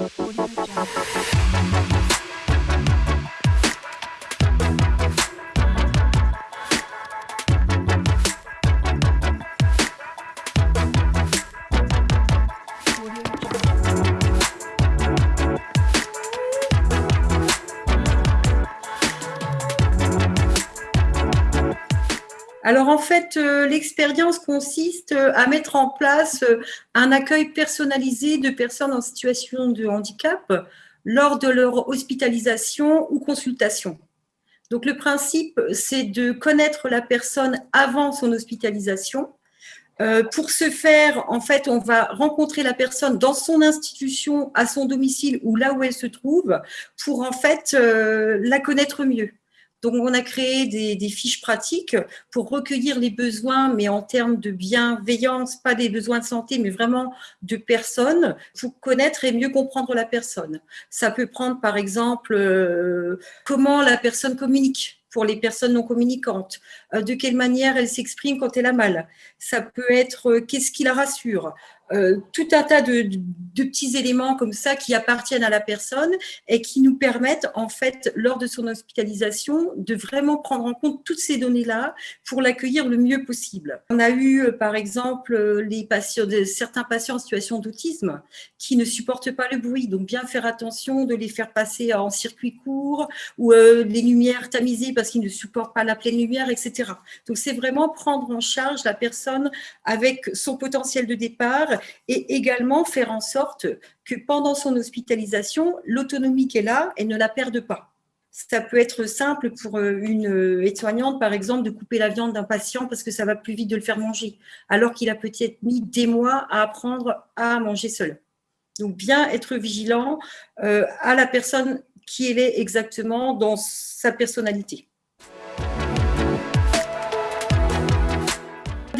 Audio Jungle. Alors en fait, euh, l'expérience consiste euh, à mettre en place euh, un accueil personnalisé de personnes en situation de handicap lors de leur hospitalisation ou consultation. Donc le principe, c'est de connaître la personne avant son hospitalisation. pour ce faire, en fait, on va rencontrer la personne dans son institution, à son domicile ou là où elle se trouve, pour en fait la connaître mieux. Donc, on a créé des, fiches pratiques pour recueillir les besoins, mais en termes de bienveillance, pas des besoins de santé, mais vraiment de personnes, pour connaître et mieux comprendre la personne. Ça peut prendre, par exemple, euh, comment la personne communique pour les personnes non communicantes, euh, de quelle manière elle s'exprime quand elle a mal. Ça peut être euh, qu'est-ce qui la rassure, euh, tout un tas de, petits éléments comme ça qui appartiennent à la personne et qui nous permettent, en fait, lors de son hospitalisation, de vraiment prendre en compte toutes ces données-là pour l'accueillir le mieux possible. On a eu, euh, par exemple, euh, les patients, certains patients en situation d'autisme qui ne supportent pas le bruit, donc bien faire attention de les faire passer en circuit court ou les lumières tamisées parce qu'ils ne supportent pas la pleine lumière, etc. Donc, c'est vraiment prendre en charge la personne avec son potentiel de départ et également faire en sorte que pendant son hospitalisation, l'autonomie qu'elle a, elle ne la perde pas. Ça peut être simple pour euh, une euh, aide-soignante, par exemple, de couper la viande d'un patient parce que ça va plus vite de le faire manger, alors qu'il a peut-être mis des mois à apprendre à manger seul. Donc, bien être vigilant euh, à la personne qui elle est exactement dans sa personnalité.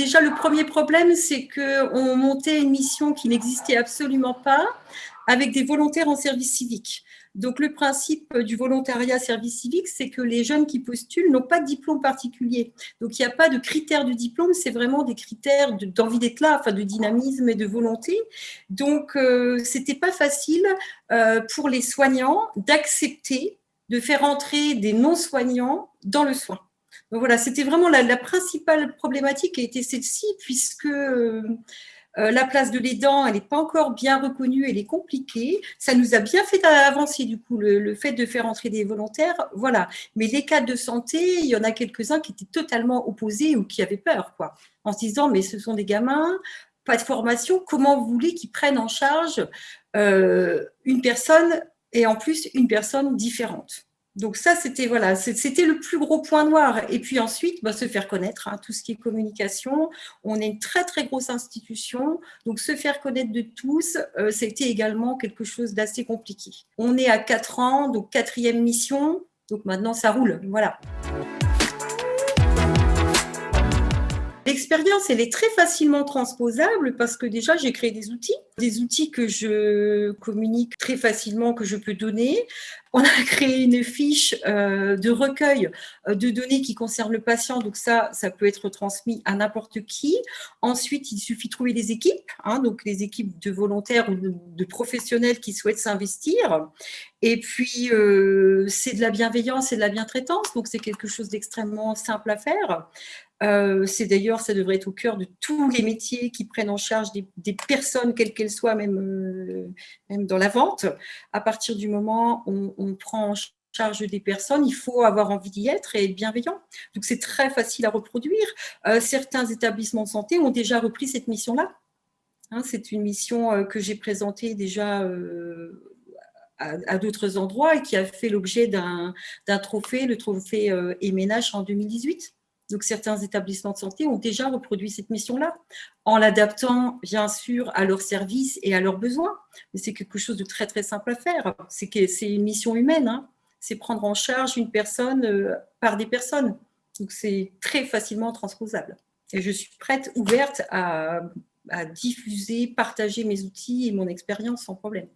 Déjà, le premier problème, c'est qu'on montait une mission qui n'existait absolument pas avec des volontaires en service civique. Donc, le principe du volontariat service civique, c'est que les jeunes qui postulent n'ont pas de diplôme particulier. Donc, il n'y a pas de critères de diplôme, c'est vraiment des critères d'envie d'être là, de dynamisme et de volonté. Donc, euh, ce n'était pas facile euh, pour les soignants d'accepter de faire entrer des non-soignants dans le soin. Donc voilà, c'était vraiment la, principale problématique a été celle-ci, puisque euh, la place de l'aidant, elle n'est pas encore bien reconnue, elle est compliquée. Ça nous a bien fait avancer, du coup, le, fait de faire entrer des volontaires. Voilà. Mais les cas de santé, il y en a quelques-uns qui étaient totalement opposés ou qui avaient peur, quoi, en se disant, mais ce sont des gamins, pas de formation, comment vous voulez qu'ils prennent en charge euh, une personne et en plus une personne différente? Donc ça, c'était voilà, c'était le plus gros point noir. Et puis ensuite, bah, se faire connaître, hein, tout ce qui est communication. On est une très, très grosse institution. Donc se faire connaître de tous, euh, c'était également quelque chose d'assez compliqué. On est à quatre ans, donc quatrième mission. Donc maintenant, ça roule. Voilà. L'expérience, elle est très facilement transposable parce que déjà, j'ai créé des outils, des outils que je communique très facilement, que je peux donner. On a créé une fiche euh, de recueil euh, de données qui concernent le patient, donc ça, ça peut être transmis à n'importe qui. Ensuite, il suffit de trouver des équipes, hein, donc les équipes de volontaires ou de, professionnels qui souhaitent s'investir. Et puis, euh, c'est de la bienveillance et de la bientraitance, donc c'est quelque chose d'extrêmement simple à faire. Euh, c'est d'ailleurs, ça devrait être au cœur de tous les métiers qui prennent en charge des, personnes, quelles qu'elles soient, même, euh, même dans la vente. À partir du moment où on, prend en charge des personnes, il faut avoir envie d'y être et être bienveillant. Donc, c'est très facile à reproduire. Euh, certains établissements de santé ont déjà repris cette mission-là. Hein, c'est une mission que j'ai présentée déjà à d'autres endroits et qui a fait l'objet d'un trophée, le trophée Eménage en 2018. Donc, certains établissements de santé ont déjà reproduit cette mission-là, en l'adaptant, bien sûr, à leurs services et à leurs besoins. Mais c'est quelque chose de très, très simple à faire. C'est une mission humaine. Hein. C'est prendre en charge une personne euh, par des personnes. Donc, c'est très facilement transposable. Et je suis prête, ouverte à, à diffuser, partager mes outils et mon expérience sans problème.